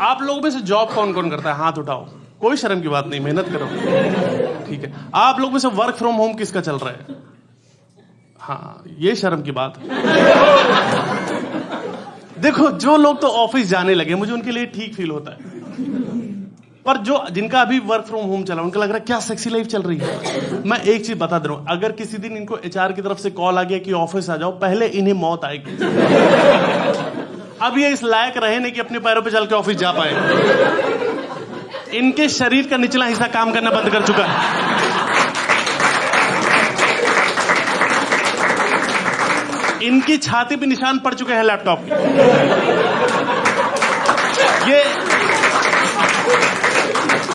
आप लोगों में से जॉब कौन कौन करता है? हाथ उठाओ। कोई शर्म की बात नहीं, मेहनत करो। ठीक है। आप लोग में से वर्क फ्रॉम होम किसका चल रहा है? हाँ ये शर्म की बात। देखो, जो लोग तो ऑफ़िस जाने लगे, मुझे उनके लिए ठीक फील होता है। पर जो, जिनका अभी वर्क फ्रॉम होम चला उनका लग रहा है, क्या सेक्सी लाइफ चल रही है? मैं एक चीज़ बता दे रहा हूँ, अगर किसी दिन इनको एचआर की तरफ़ से कॉल आ गया कि ऑफ़िस आ जाओ, पहले इन्हें मौत आएगी। अब ये इस लायक रहे नहीं कि अपने पैरों पे चल के ऑफ़िस जा पाए। इनके शरीर का निचला हिस्सा काम करना बंद कर चुका है। इनकी छाती पे निशान पड़ चुके हैं लैपटॉप।